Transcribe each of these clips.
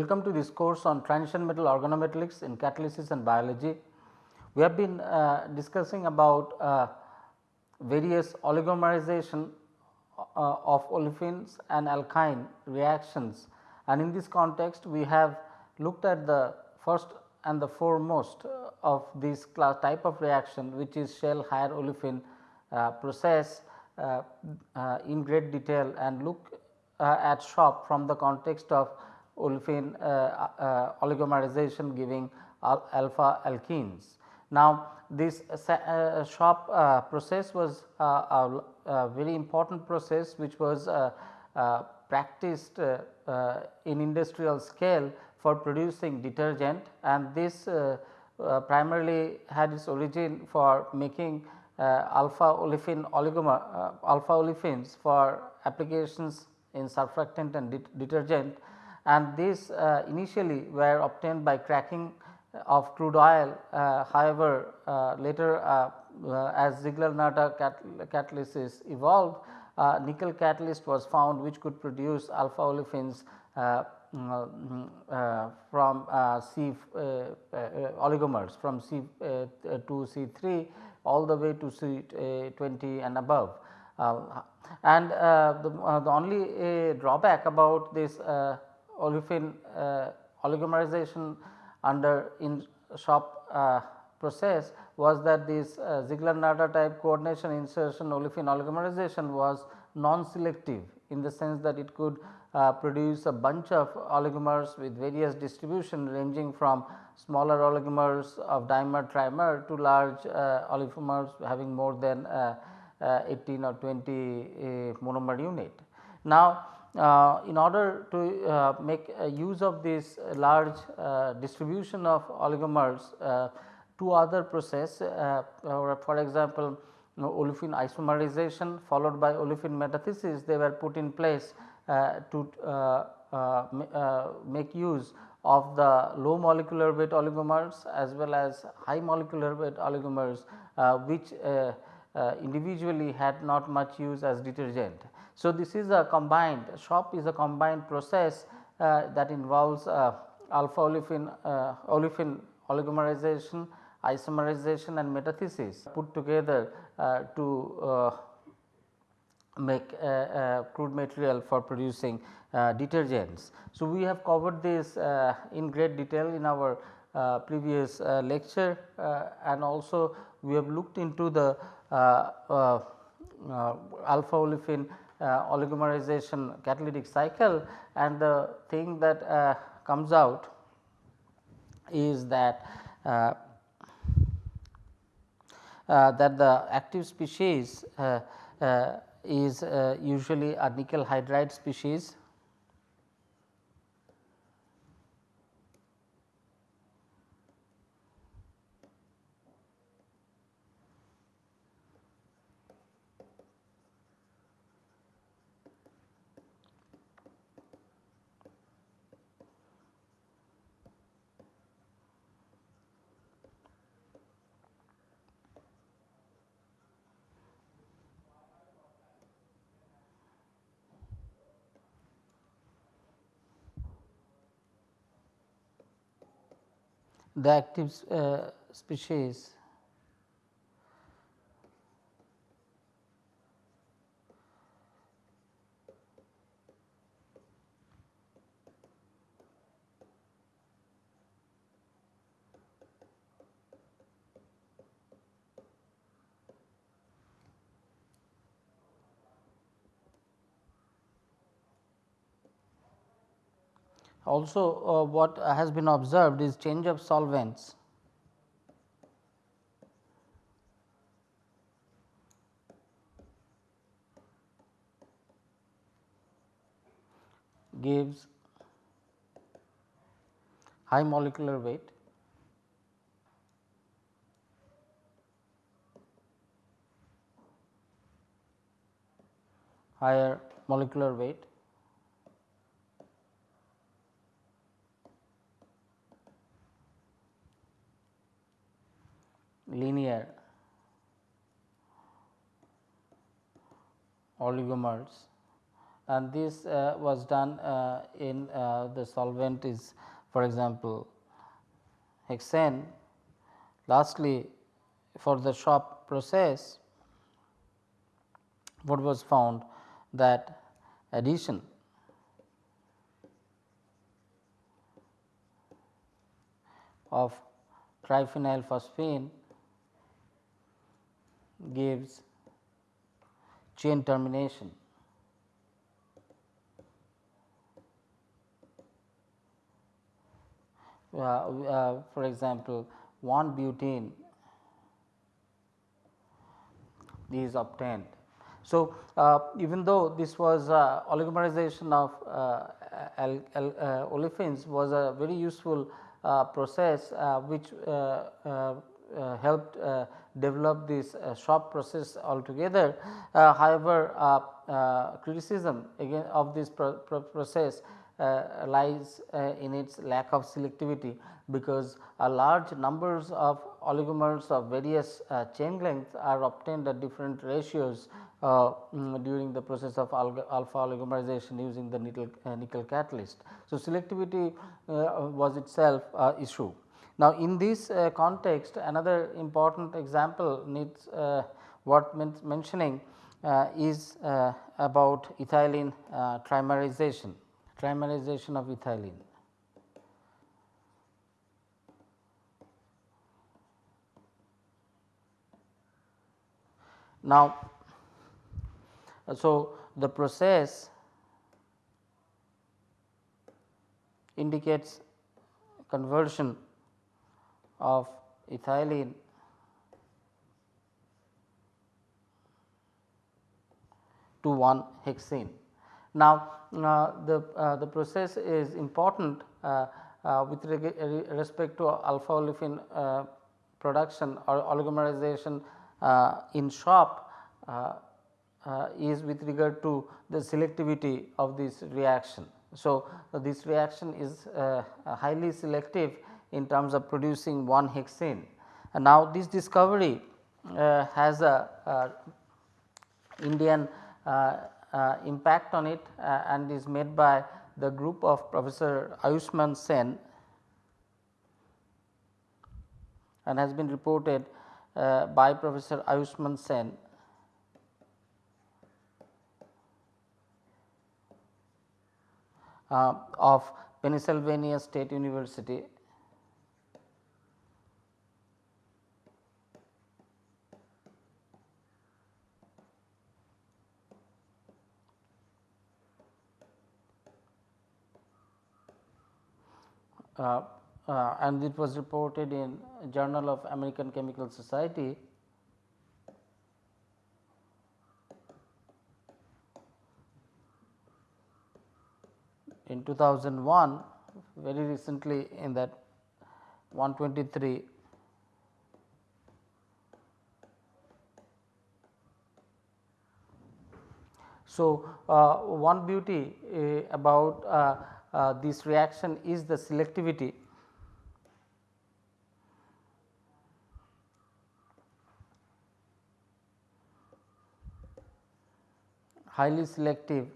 Welcome to this course on transition metal organometallics in catalysis and biology. We have been uh, discussing about uh, various oligomerization uh, of olefins and alkyne reactions and in this context we have looked at the first and the foremost of this class type of reaction which is shell higher olefin uh, process uh, uh, in great detail and look at SHOP from the context of olefin uh, uh, oligomerization giving al alpha alkenes. Now, this uh, uh SHOP uh, process was uh, a, a, very important process which was practiced in industrial scale for producing detergent and this primarily had its origin for making alpha olefin oligomer alpha olefins for applications in surfactant and det detergent and these uh, initially were obtained by cracking uh, of crude oil. Uh, however, uh, later uh, uh as Ziegler-Natta cat catalysis evolved, uh, nickel catalyst was found which could produce alpha olefins uh, mm, mm, uh, from uh, C oligomers from C2 to C 3 all the way to C 20 and above. and the, the only drawback about this olefin oligomerization under in SHOP uh, process was that this uh, Ziegler-Natta type coordination insertion olefin oligomerization was non-selective in the sense that it could uh, produce a bunch of oligomers with various distribution ranging from smaller oligomers of dimer trimer to large uh, oligomers having more than uh, uh 18 or 20 uh, monomer unit. Now, uh, in order to uh, make use of this large uh, distribution of oligomers two other process for example, you know, olefin isomerization followed by olefin metathesis they were put in place to make use of the low molecular weight oligomers as well as high molecular weight oligomers uh, which uh, uh, individually had not much use as detergent. So, this is a combined SHOP is a combined process uh, that involves uh, alpha olefin, uh, olefin oligomerization, isomerization and metathesis put together uh, to uh, make uh, crude material for producing uh, detergents. So, we have covered this in great detail in our previous lecture and also we have looked into the alpha olefin Uh, oligomerization catalytic cycle. And the thing that uh, comes out is that uh, uh that the active species uh, is usually a nickel hydride species the active uh, species Also uh, what has been observed is change of solvents. Gives high molecular weight. Higher molecular weight linear oligomers and this uh, was done uh, in uh, the solvent is for example, hexane. Lastly, for the SHOP process what was found that addition of triphenyl phosphine gives chain termination. Uh, uh, for example, 1 butene is obtained. So, uh, even though this was uh, oligomerization of uh, uh, olefins was a very useful process which helped develop this SHOP process altogether. however, criticism again of this pro pro process uh, lies uh, in its lack of selectivity because a large numbers of oligomers of various uh, chain lengths are obtained at different ratios uh, mm, during the process of alpha oligomerization using the nickel, uh, nickel catalyst. So, selectivity uh, was itself a issue. Now, in this uh, context another important example needs uh, what mentioning uh, is about ethylene trimerization trimerization of ethylene. Now, so the process indicates conversion of ethylene to 1 hexene. Now, uh, the, uh, the process is important uh, uh with uh, respect to alpha olefin uh, production or oligomerization in SHOP is with regard to the selectivity of this reaction. So, this reaction is highly selective in terms of producing one hexene. And now, this discovery uh, has a, a Indian uh, uh, impact on it uh, and is made by the group of Professor Ayushman Sen and has been reported uh, by Professor Ayushman Sen uh, of Pennsylvania State University Uh, uh, and it was reported in Journal of American Chemical Society. In 2001 very recently in that 123 So, uh, one beauty uh, about uh, uh, this reaction is the selectivity highly selective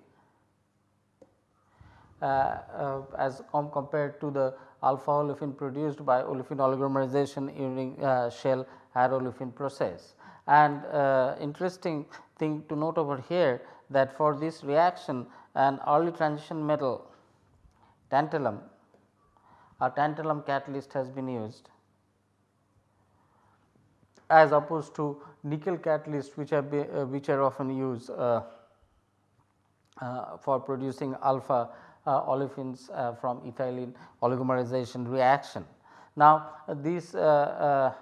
uh, uh, as com compared to the alpha olefin produced by olefin oligomerization using uh, shell olefin process. And uh, interesting thing to note over here that for this reaction an early transition metal tantalum a tantalum catalyst has been used as opposed to nickel catalyst which are be, uh, which are often used uh, uh, for producing alpha uh, olefins uh, from ethylene oligomerization reaction. Now, this uh,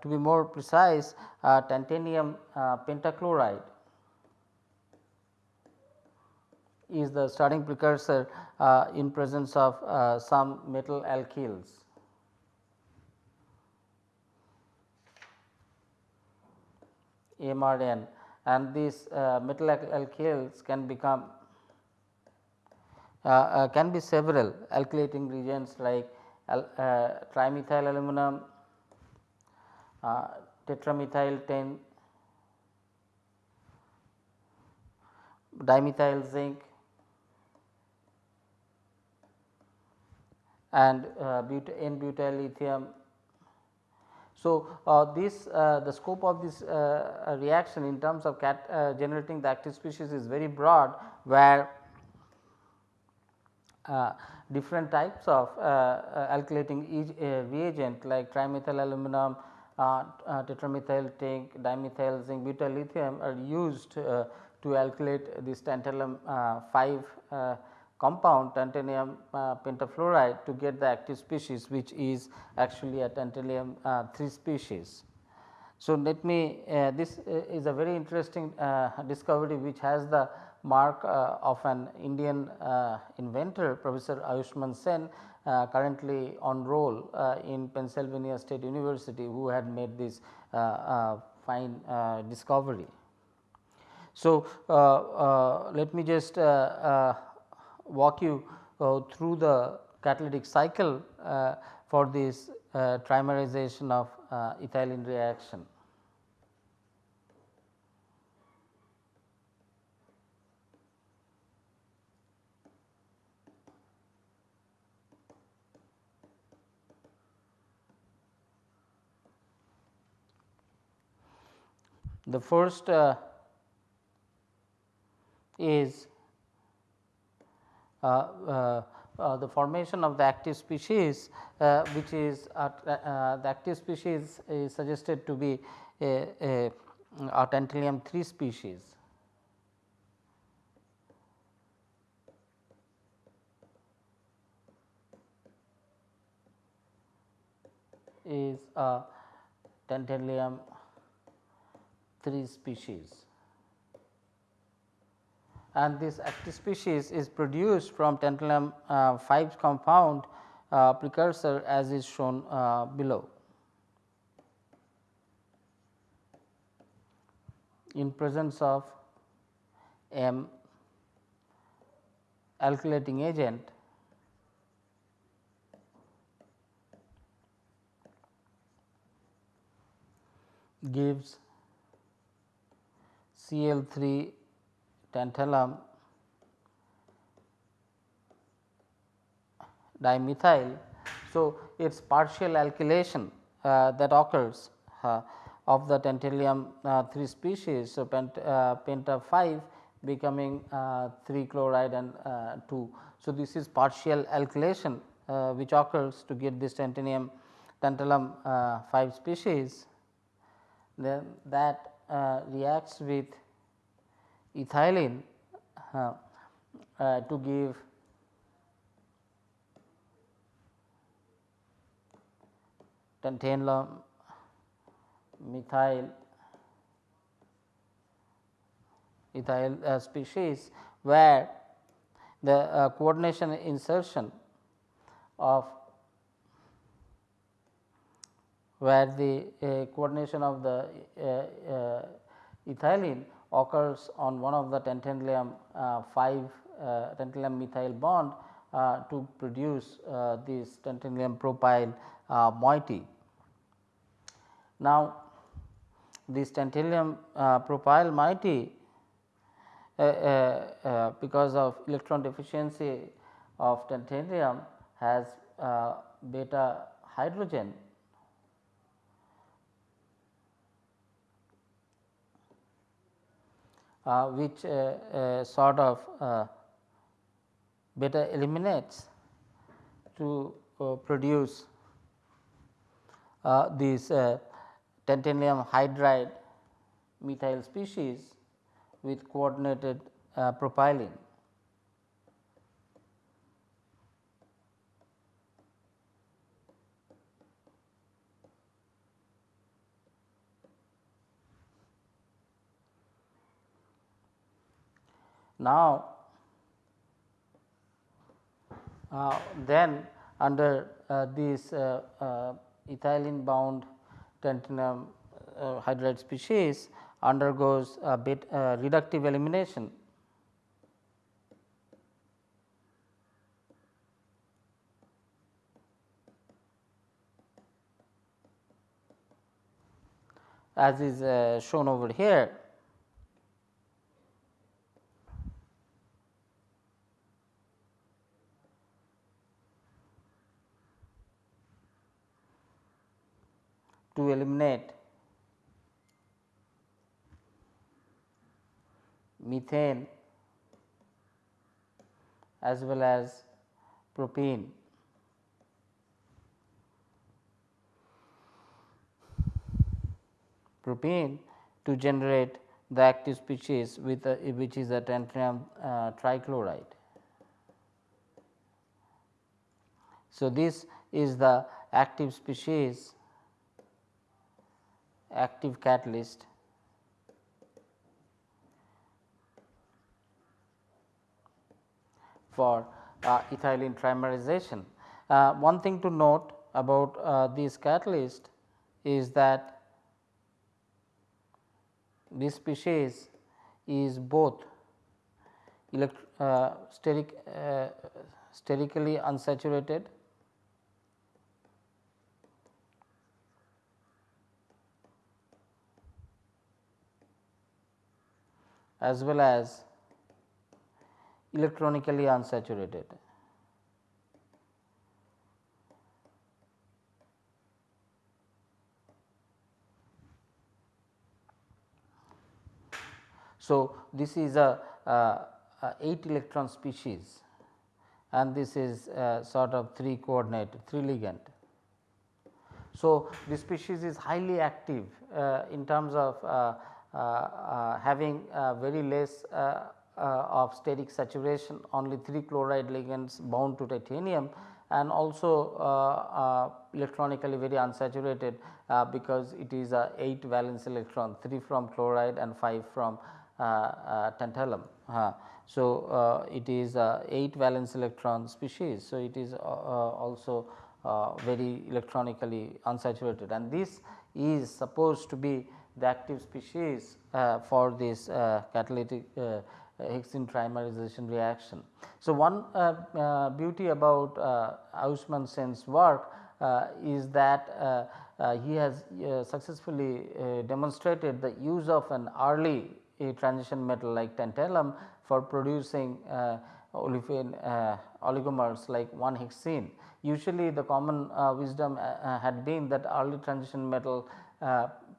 to be more precise titanium pentachloride is the starting precursor uh, in presence of uh, some metal alkyls. MRN and these uh, metal alkyls can become uh, uh, can be several alkylating reagents like al, uh, trimethyl aluminum, tetramethyl tin, dimethyl zinc, and uh, N butyl lithium. So, uh, this uh, the scope of this uh, reaction in terms of uh, generating the active species is very broad where uh, different types of alkylating e reagent like trimethyl aluminum, tetramethyl zinc, dimethyl zinc, butyl lithium are used to alkylate this tantalum 5 compound tantalium uh, pentafluoride to get the active species which is actually a tantalium uh, 3 species. So, let me uh, this uh, is a very interesting uh, discovery which has the mark uh, of an Indian inventor Professor Ayushman Sen currently on roll in Pennsylvania State University who had made this fine discovery. So, let me just walk you uh, through the catalytic cycle uh, for this uh, trimerization of ethylene reaction. The first uh, is Uh, uh, uh, the formation of the active species which is the active species is suggested to be a, a, mm, tantalum 3 species. is a tantalum 3 species and this active species is produced from tantalum uh, 5 compound uh, precursor as is shown uh, below. In presence of M alkylating agent gives Cl 3 tantalum dimethyl. So, its partial alkylation uh, that occurs uh, of the tantalum uh, 3 species. So, pent, uh, penta 5 becoming uh, 3 chloride and uh, 2. So, this is partial alkylation which occurs to get this tantalum tantalum 5 species then that reacts with ethylene uh, uh, to give tantalum methyl ethyl uh, species where the uh, coordination insertion of where the uh, coordination of the uh, ethylene occurs on one of the tantalum uh, 5 uh, tantalum methyl bond uh, to produce this tantalum propyl moiety. Now, this tantalum propyl moiety uh, uh, because of electron deficiency of tantalum has uh, beta hydrogen which uh, uh, sort of uh, beta eliminates to produce this titanium hydride methyl species with coordinated propylene. Now, uh, then under uh, this uh, uh ethylene bound tantalum uh, hydride species undergoes a bit uh, reductive elimination. As is shown over here to eliminate methane as well as propene. propene to generate the active species with a, which is a tantalum uh, trichloride. So, this is the active species active catalyst for uh, ethylene trimerization. Uh, one thing to note about uh, this catalyst is that this species is both uh, steric, uh, sterically unsaturated as well as electronically unsaturated. So, this is a, a, a 8 electron species and this is sort of 3 coordinate 3 ligand. So, this species is highly active uh, in terms of uh, uh, having very less of steric saturation only 3 chloride ligands bound to titanium and also uh, uh, electronically very unsaturated uh, because it is a 8 valence electron 3 from chloride and 5 from tantalum. so, it is a 8 valence electron species. So, it is also very electronically unsaturated and this is supposed to be the active species uh, for this uh, catalytic uh, hexene trimerization reaction. So, one beauty about uh, Sen's work is that he has successfully demonstrated the use of an early transition metal like tantalum for producing olefin uh, oligomers like 1 hexene. Usually the common uh, wisdom uh, had been that early transition metal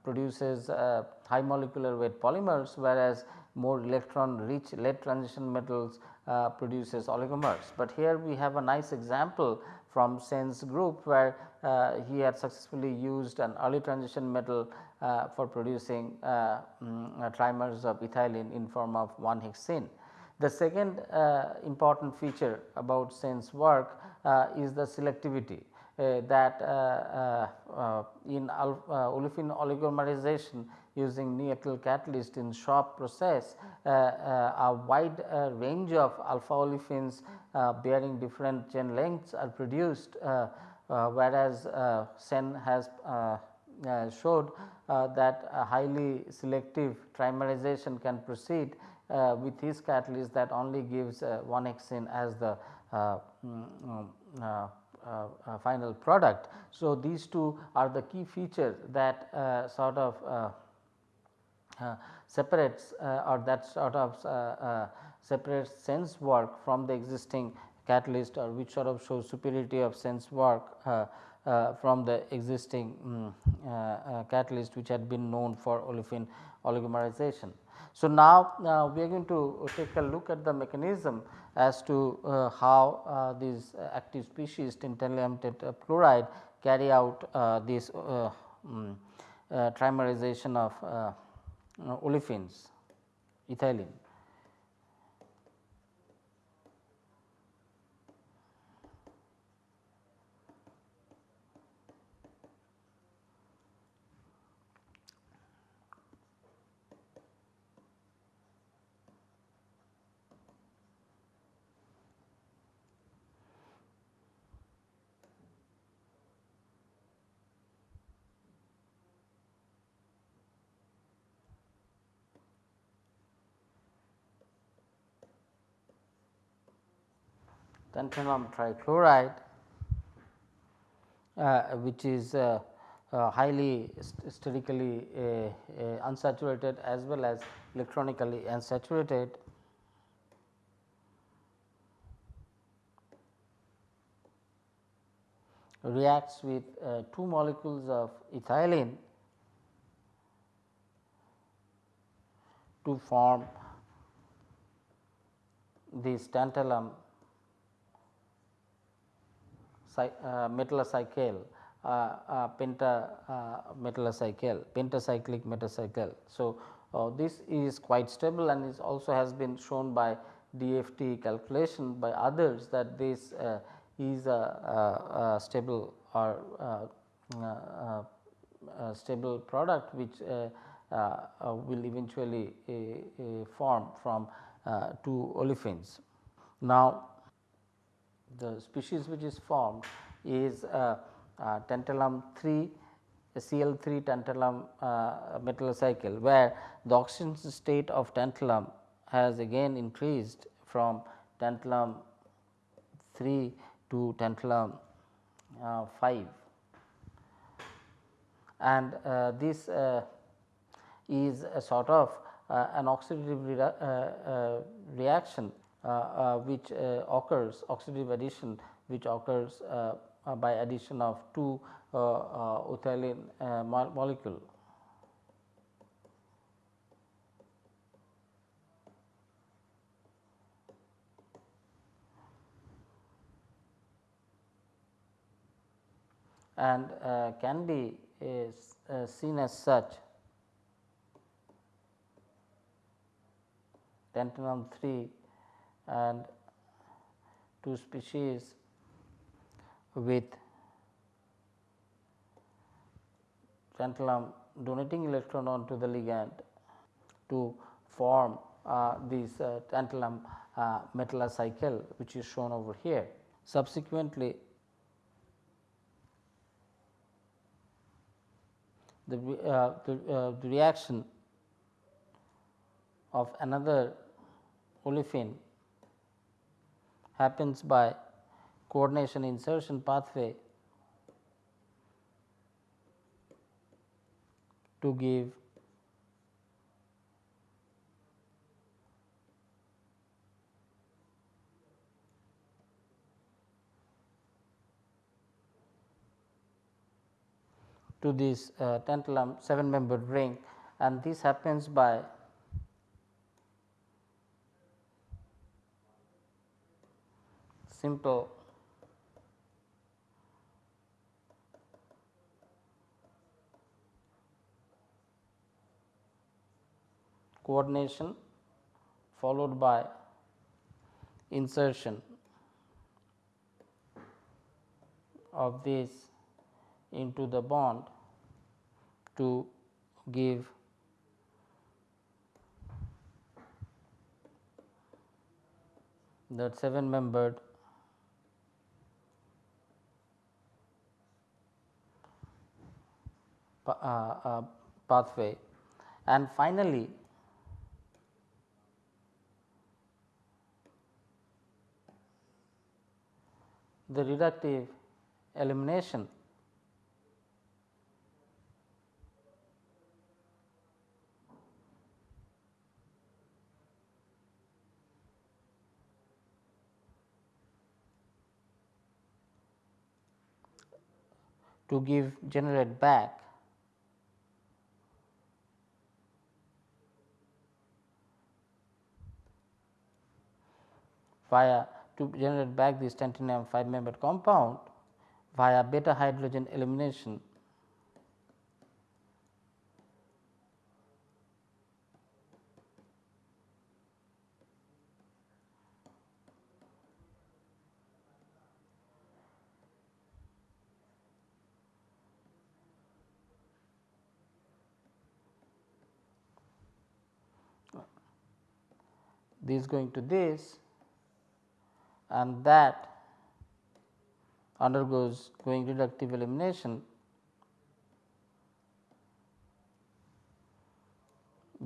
produces uh, high molecular weight polymers whereas more electron rich late transition metals uh, produces oligomers. But here we have a nice example from Sen's group where uh, he had successfully used an early transition metal uh, for producing uh, um, trimers of ethylene in form of 1 hexene. The second uh, important feature about Sen's work is the selectivity. Uh, that uh, uh, in olefin oligomerization using Neutral catalyst in SHOP process a wide range of alpha olefins bearing different chain lengths are produced whereas Sen has uh, showed uh, that a highly selective trimerization can proceed uh, with his catalyst that only gives 1 hexene as the mm, uh, uh, final product. So, these two are the key features that uh, sort of separates or that sort of separates Sen's work from the existing catalyst or which sort of shows superiority of Sen's work uh, uh, from the existing um, uh, catalyst which had been known for olefin oligomerization. So, now we are going to take a look at the mechanism as to uh, how uh, these active species tantalum tetrachloride carry out uh, this um, trimerization of Uh, olefins ethylene. Tantalum trichloride uh, which is uh, uh, highly sterically uh, uh, unsaturated as well as electronically unsaturated. reacts with uh, two molecules of ethylene to form this tantalum uh, metallacycle uh, uh, penta uh, metallacycle pentacyclic metallacycle. So, uh, this is quite stable and is also has been shown by DFT calculation by others that this uh, is a, stable or stable product which will eventually form from two olefins. Now, the species which is formed is uh, uh, tantalum 3 Cl 3 tantalum uh, metallacycle where the oxidation state of tantalum has again increased from tantalum 3 to tantalum uh, 5 and uh, this uh, is a sort of an oxidative re reaction Uh, uh, which uh, occurs oxidative addition which occurs by addition of two ethylene mo molecule. and uh, can be uh, seen as such tantalum 3 and two species with tantalum donating electron onto the ligand to form uh, this uh, tantalum uh, metallacycle which is shown over here. Subsequently, the, uh, the, uh, the reaction of another olefin happens by coordination insertion pathway to give to this uh, tantalum 7 membered ring. And this happens by simple. Coordination followed by insertion of this into the bond to give that 7 membered uh, uh, Uh, uh, pathway. And finally the reductive elimination. To give generate back via to generate back this tantalum 5 membered compound via beta hydrogen elimination. This going to this and that undergoes going reductive elimination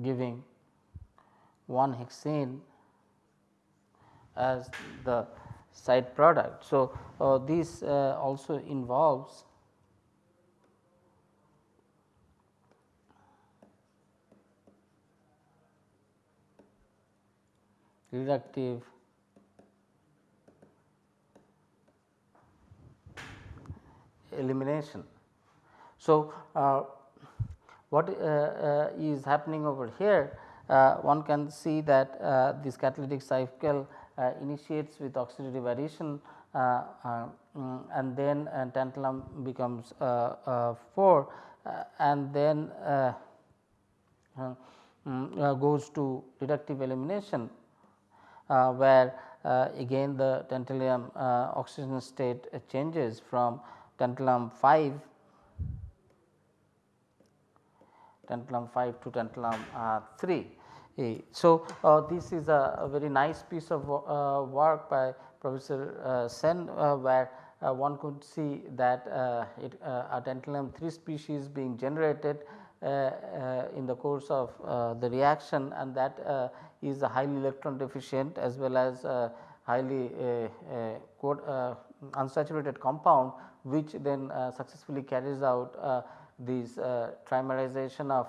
giving 1 hexene as the side product. So, uh, this uh, also involves reductive elimination. So, uh, what uh, is happening over here one can see that this catalytic cycle initiates with oxidative addition mm, and then tantalum becomes 4 and then um, goes to reductive elimination uh, where uh, again the tantalum uh, oxidation state changes from tantalum 5 tantalum 5 to tantalum uh, 3. So, uh, this is a, a, very nice piece of uh, work by Professor uh, Sen uh, where uh, one could see that it, a tantalum 3 species being generated in the course of the reaction and that is highly electron deficient as well as highly uh, unsaturated compound which then uh, successfully carries out uh, this trimerization of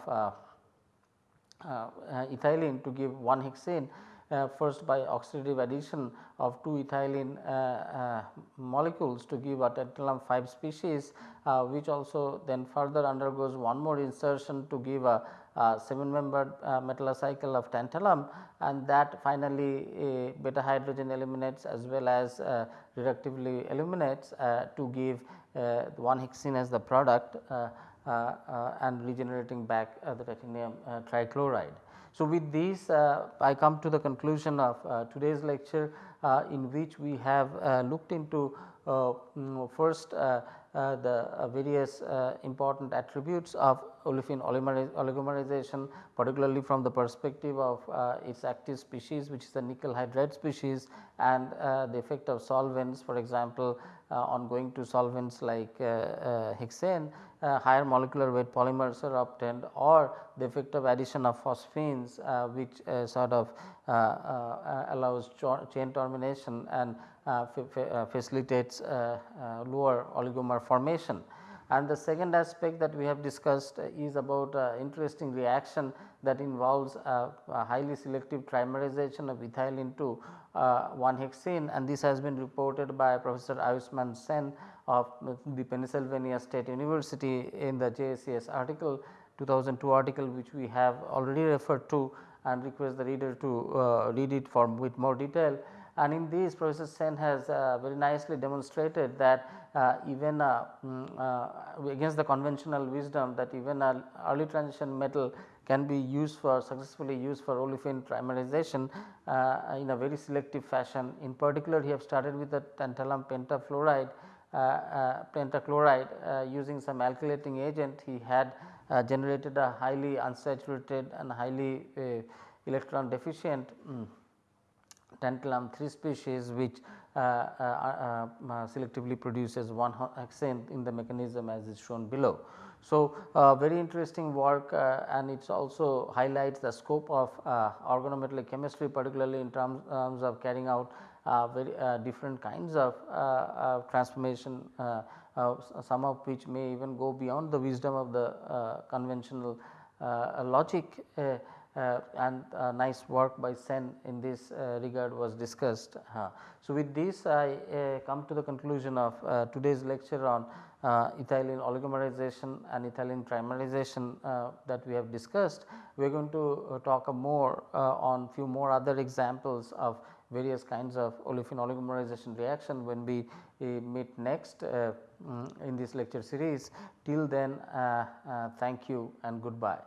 ethylene to give 1 hexene uh, first by oxidative addition of 2 ethylene uh, uh, molecules to give a tantalum 5 species which also then further undergoes one more insertion to give a uh, 7 membered uh, uh metallocycle of tantalum and that finally uh, beta hydrogen eliminates as well as uh, reductively eliminates uh, to give 1 hexene as the product and regenerating back the titanium trichloride. So, with these I come to the conclusion of today's lecture in which we have looked into mm, first uh, Uh, the uh, various uh, important attributes of olefin oligomerization particularly from the perspective of uh, its active species which is the nickel hydride species and uh, the effect of solvents for example on going to solvents like hexane higher molecular weight polymers are obtained or the effect of addition of phosphines which sort of allows chain termination and uh, uh, Uh, uh, facilitates uh, uh, lower oligomer formation. And the second aspect that we have discussed is about interesting reaction that involves a highly selective trimerization of ethylene to 1 hexene and this has been reported by Professor Ayushman Sen of the Pennsylvania State University in the JACS article 2002 article which we have already referred to and request the reader to uh, read it for with more detail and in this Professor Sen has uh, very nicely demonstrated that uh, even uh, uh, against the conventional wisdom that even a early transition metal can be used for successfully used for olefin trimerization uh, in a very selective fashion. In particular, he have started with the tantalum pentafluoride uh, pentachloride using some alkylating agent. He had generated a highly unsaturated and highly electron deficient um, tantalum 3 species which uh, uh, uh, selectively produces one hexene in the mechanism as is shown below. So, uh, very interesting work uh, and it also highlights the scope of uh, organometallic chemistry particularly in terms, terms of carrying out very different kinds of transformation some of which may even go beyond the wisdom of the conventional logic uh, and uh, nice work by Sen in this uh, regard was discussed. So, with this I come to the conclusion of today's lecture on ethylene oligomerization and ethylene trimerization that we have discussed. We are going to talk more on few more other examples of various kinds of olefin oligomerization reaction when we uh, meet next uh, mm, in this lecture series. Till then uh, thank you and goodbye.